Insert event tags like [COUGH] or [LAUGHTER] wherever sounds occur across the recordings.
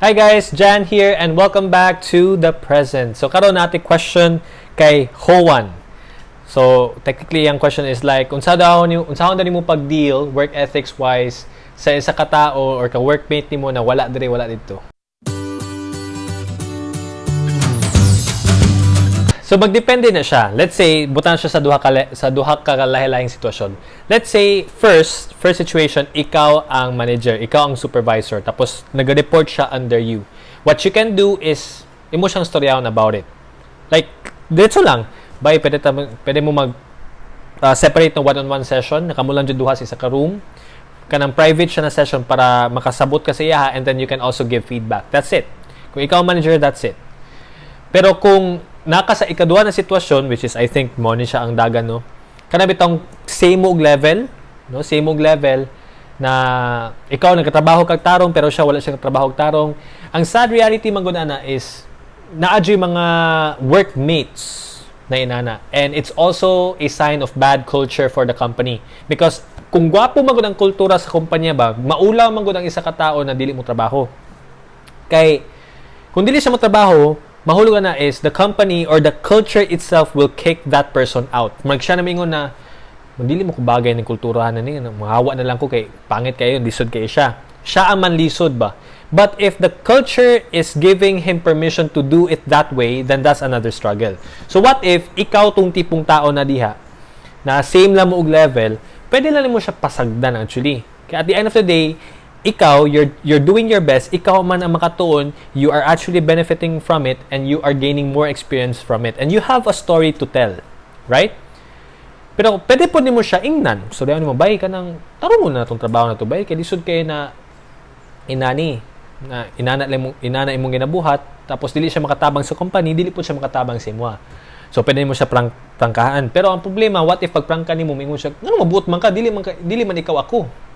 Hi guys, Jan here and welcome back to the present. So karon natin question kay Hoan. So technically ang question is like unsa daw ni unsa daw nimo pag-deal work ethics wise sa isa ka tao or ka workmate nimo na wala dire wala dito. So magdepende na siya. Let's say butan siya sa duha ka sa duha ka lahi-lahing sitwasyon. Let's say first first situation ikaw ang manager, ikaw ang supervisor tapos nag-report siya under you. What you can do is imo siyang storyahan about it. Like dito lang, bay pwede pwede mo mag uh, separate ng one-on-one session, nakamu lang jud duha sa isa ka room. Kanang private siya na session para makasabot ka sa iya and then you can also give feedback. That's it. Kung ikaw manager, that's it. Pero kung naka sa ikaduha na sitwasyon which is I think mo ni siya ang dagan no? Kana bitong same og level no? Same og level na ikaw nagkatrabaho kag tarong pero siya wala siya nagtrabaho kag tarong. Ang sad reality man na is naadyo mga workmates na inana. And it's also a sign of bad culture for the company. Because kung gwapo man ang kultura sa kumpanya ba maulaw man ang isa ka tawo na dili mo trabaho. Kay kung dili siya mo trabaho mahulugan na is the company or the culture itself will kick that person out. Mag siya na mingon na dili mo ko bagay ng kulturahan na niya, mahawa na lang ko kay pangit kayo, lisod kayo siya. Siya ang manlisod ba? But if the culture is giving him permission to do it that way, then that's another struggle. So what if ikaw tong tipong tao na diha na same lang mo og level, pwede lang mo siya pasagdan actually. Kaya at the end of the day, ikaw, you're, you're doing your best, ikaw man ang makatuon, you are actually benefiting from it and you are gaining more experience from it. And you have a story to tell. Right? Pero pwede po ni mo siya ingnan. So, dayon mo, bay ka ng, taro mo na itong trabaho na to bay, kaya lisod kayo na inani, na inana, mo, inana imong ginabuhat, tapos dili siya makatabang sa company, dili po siya makatabang sa imwa. So, pwede mo siya prang, prangkahan. Pero ang problema, what if pagprangka ni mo, mingon siya, ano, mabuot man ka, dili man, ka, dili man ikaw ako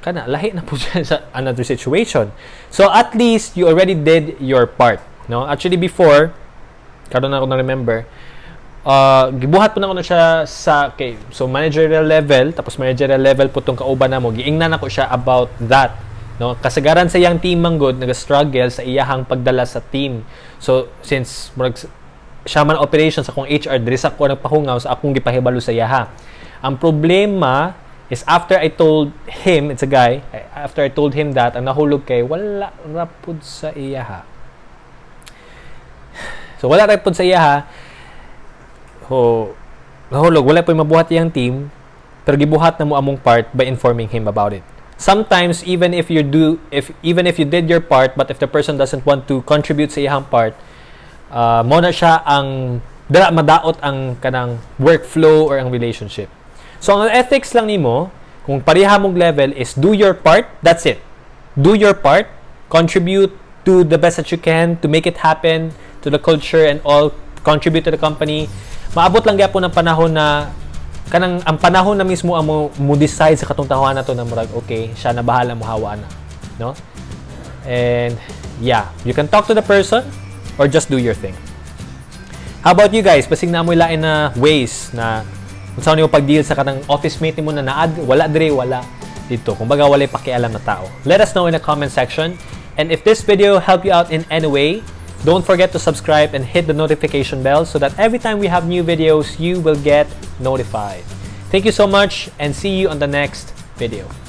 kana lahi na po [LAUGHS] siya sa another situation. So at least you already did your part, no? Actually before karon ako na remember uh, gibuhat po na ko na siya sa okay, so managerial level tapos managerial level po tong kauban na mo giingnan ako siya about that no kasagaran sa yang team man good nag-struggle sa iyahang pagdala sa team so since murag siya man operations akong HR diri sa ko nagpahungaw sa akong gipahibalo sa iyaha ang problema is after I told him, it's a guy, after I told him that, ang nahulog kay, wala rapod sa iya ha. So, wala rapod sa iya ha. So, nahulog, wala po yung mabuhat iyang team, pero gibuhat na mo among part by informing him about it. Sometimes, even if you do, if even if you did your part, but if the person doesn't want to contribute sa iyang part, uh, mo na siya ang dara madaot ang kanang workflow or ang relationship. So, ang ethics lang nimo, kung pareha mong level is do your part, that's it. Do your part, contribute to the best that you can to make it happen to the culture and all, contribute to the company. Maabot lang gyapon ng panahon na kanang ang panahon na mismo ang mo, mo decide sa katong tahuan na to na murag okay, siya na bahala mo hawa na, no? And yeah, you can talk to the person or just do your thing. How about you guys? Basig na mo ilain na ways na kung saan yung pag-deal sa kanang office mate mo na naad, wala dire, wala dito. Kung baga wala pakialam na tao. Let us know in the comment section. And if this video helped you out in any way, don't forget to subscribe and hit the notification bell so that every time we have new videos, you will get notified. Thank you so much and see you on the next video.